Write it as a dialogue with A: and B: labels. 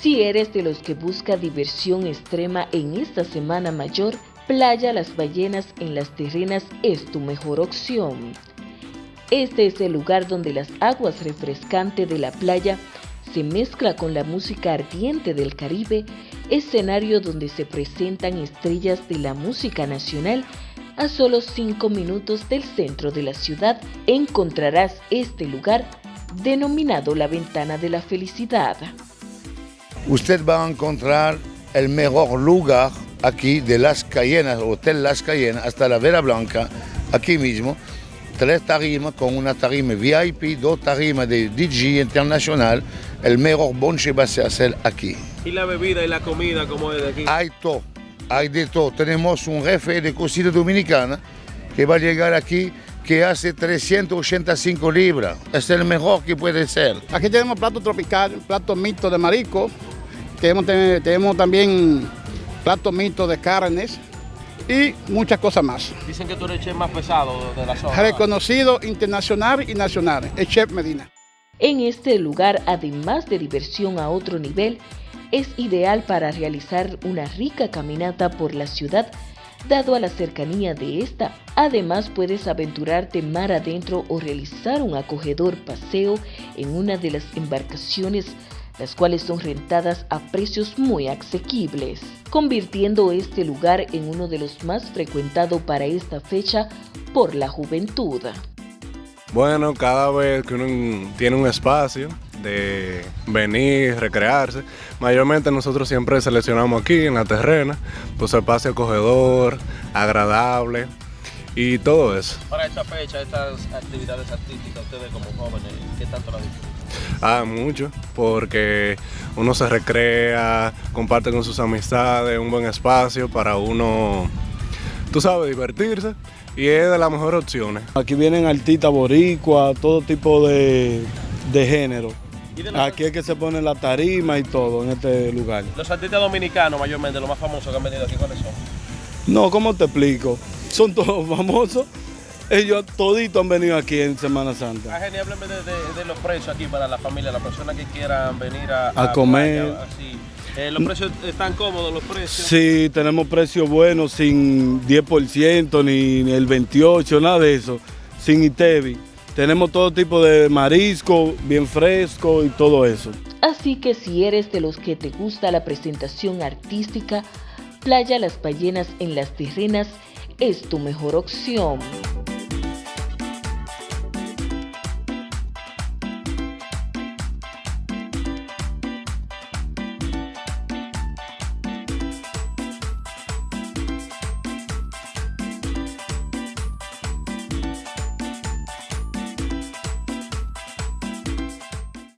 A: Si eres de los que busca diversión extrema en esta semana mayor, Playa Las Ballenas en las Terrenas es tu mejor opción. Este es el lugar donde las aguas refrescantes de la playa se mezcla con la música ardiente del Caribe, escenario donde se presentan estrellas de la música nacional a solo 5 minutos del centro de la ciudad encontrarás este lugar denominado la Ventana de la Felicidad.
B: Usted va a encontrar el mejor lugar aquí de Las Cayenas, Hotel Las Cayenas, hasta la Vera Blanca, aquí mismo. Tres tarimas con una tarima VIP, dos tarimas de DJ internacional. El mejor bonche va a hacer aquí.
C: ¿Y la bebida y la comida como es de aquí?
B: Hay todo, hay de todo. Tenemos un jefe de cocina dominicana que va a llegar aquí que hace 385 libras. Es el mejor que puede ser.
D: Aquí tenemos plato tropical, plato mixto de marisco, tenemos, tenemos también plato mixto de carnes y muchas cosas más.
C: Dicen que tú eres el chef más pesado de la zona.
D: Reconocido internacional y nacional, el chef Medina.
A: En este lugar, además de diversión a otro nivel, es ideal para realizar una rica caminata por la ciudad dado a la cercanía de esta. Además puedes aventurarte mar adentro o realizar un acogedor paseo en una de las embarcaciones las cuales son rentadas a precios muy asequibles, convirtiendo este lugar en uno de los más frecuentados para esta fecha por la juventud.
E: Bueno, cada vez que uno tiene un espacio de venir, recrearse, mayormente nosotros siempre seleccionamos aquí en la terrena, pues espacio acogedor, agradable y todo eso.
C: Para esta fecha, estas actividades artísticas, ustedes como jóvenes, ¿qué tanto la disfrutan?
E: Ah, mucho, porque uno se recrea, comparte con sus amistades, un buen espacio para uno, tú sabes, divertirse y es de las mejores opciones.
F: Aquí vienen artistas boricua, todo tipo de, de género. Aquí es que se pone la tarima y todo en este lugar.
C: Los artistas dominicanos mayormente, los más famosos que han venido aquí, ¿cuáles son?
F: No, ¿cómo te explico? Son todos famosos. Ellos toditos han venido aquí en Semana Santa.
C: Ah, genial, de, de, los precios aquí para la familia, las personas que quieran venir a,
F: a, comer.
C: Eh, ¿Los precios están cómodos, los precios?
F: Sí, tenemos precios buenos, sin 10%, ni el 28%, nada de eso, sin ITEVI. Tenemos todo tipo de marisco, bien fresco y todo eso.
A: Así que si eres de los que te gusta la presentación artística, Playa Las Ballenas en Las Terrenas es tu mejor opción.